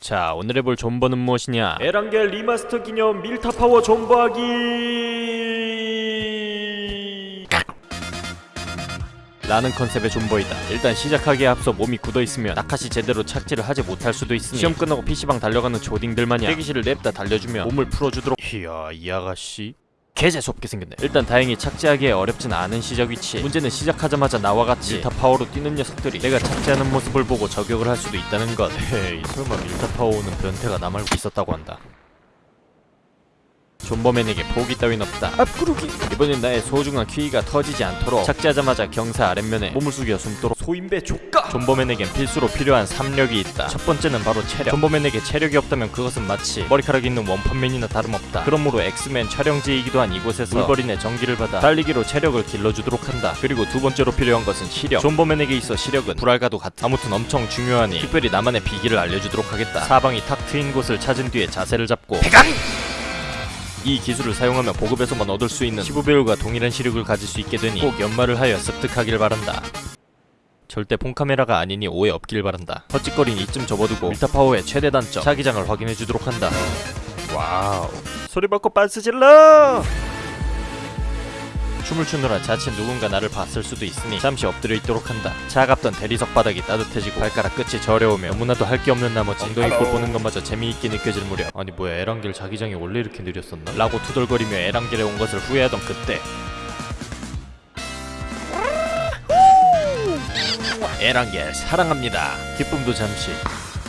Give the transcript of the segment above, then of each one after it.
자 오늘 해볼 존버는 무엇이냐? 에란겔 리마스터 기념 밀타 파워 존버하기! 라는 컨셉의 존버이다. 일단 시작하기에 앞서 몸이 굳어있으면 낙하 시 제대로 착지를 하지 못할 수도 있으니 시험 끝나고 PC방 달려가는 초딩들 마냥 대기실을 냅다 달려주며 몸을 풀어주도록 이야 이 아가씨 개재수없게 생겼네 일단 다행히 착지하기에 어렵진 않은 시작 위치. 문제는 시작하자마자 나와 같이 밀타 파워로 뛰는 녀석들이 내가 착지하는 모습을 보고 저격을 할 수도 있다는 것. hey 설마 밀타 파워는 변태가 나 말고 있었다고 한다 존버맨에게 포기 따윈 없다. 앞구르기. 이번엔 나의 소중한 키위가 터지지 않도록 착지하자마자 경사 아랫면에 몸을 숙여 숨도록 소인배 조까 존버맨에겐 필수로 필요한 3력이 있다. 첫 번째는 바로 체력. 존버맨에게 체력이 없다면 그것은 마치 머리카락이 있는 원펀맨이나 다름없다. 그러므로 엑스맨 촬영지이기도 한 이곳에서 울버린의 전기를 받아 달리기로 체력을 길러주도록 한다. 그리고 두 번째로 필요한 것은 시력. 존버맨에게 있어 시력은 불알과도 같아. 아무튼 엄청 중요하니 특별히 나만의 비기를 알려주도록 하겠다. 사방이 탁 트인 곳을 찾은 뒤에 자세를 잡고 이 기술을 사용하면 보급에서만 얻을 수 있는 15배율과 동일한 시력을 가질 수 있게 되니 꼭 연마를 하여 습득하길 바란다. 절대 폰카메라가 아니니 오해 없길 바란다. 헛짓거린 이쯤 접어두고 밀타파워의 최대 단점 자기장을 확인해주도록 한다. wow 소리 받고 빤스 질러 춤을 추느라 자칫 누군가 나를 봤을 수도 있으니 잠시 엎드려 있도록 한다. 차갑던 대리석 바닥이 따뜻해지고 발가락 끝이 저려오며 너무나도 할 게 없는 나머지 엉덩이 꼴 보는 것마저 재미있게 느껴질 무렵 아니 뭐야 에란겔 자기장이 원래 이렇게 느렸었나? 라고 투덜거리며 에란겔에 온 것을 후회하던 그때 에란겔 사랑합니다. 기쁨도 잠시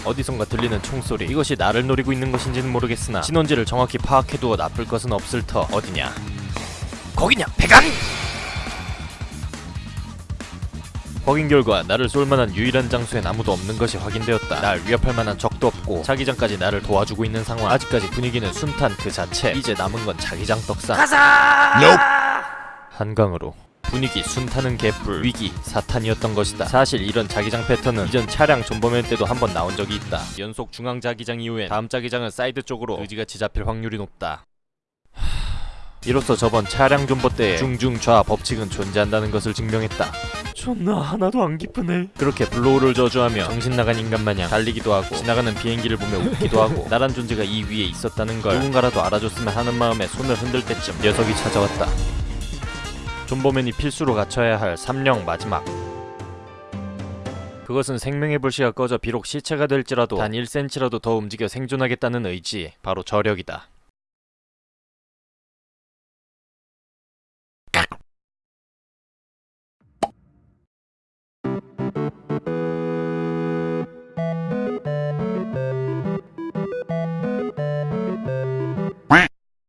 어디선가 들리는 총소리 이것이 나를 노리고 있는 것인지는 모르겠으나 진원지를 정확히 파악해두어 나쁠 것은 없을 터 어디냐 거기냐? 배간 확인 결과 나를 쏠 만한 유일한 장소엔 아무도 없는 것이 확인되었다. 날 위협할 만한 적도 없고 자기장까지 나를 도와주고 있는 상황. 아직까지 분위기는 순탄 그 자체. 이제 남은 건 자기장 떡상. 가자! 한강으로. 분위기 순탄은 개뿔 위기 사탄이었던 것이다. 사실 이런 자기장 패턴은 이전 차량 존버맨 때도 한번 나온 적이 있다. 연속 중앙 자기장 이후엔 다음 자기장은 사이드 쪽으로 거지같이 잡힐 확률이 높다 이로써 저번 차량 존버 때 중중좌 법칙은 존재한다는 것을 증명했다. 존나 하나도 안 기쁘네 그렇게 블루홀을 저주하며 정신 나간 인간 마냥 달리기도 하고 지나가는 비행기를 보며 웃기도 하고 나란 존재가 이 위에 있었다는 걸 누군가라도 알아줬으면 하는 마음에 손을 흔들 때쯤 녀석이 찾아왔다. 존버맨이 필수로 갖춰야 할 3령 마지막 그것은 생명의 불씨가 꺼져 비록 시체가 될지라도 단 1cm라도 더 움직여 생존하겠다는 의지 바로 저력이다.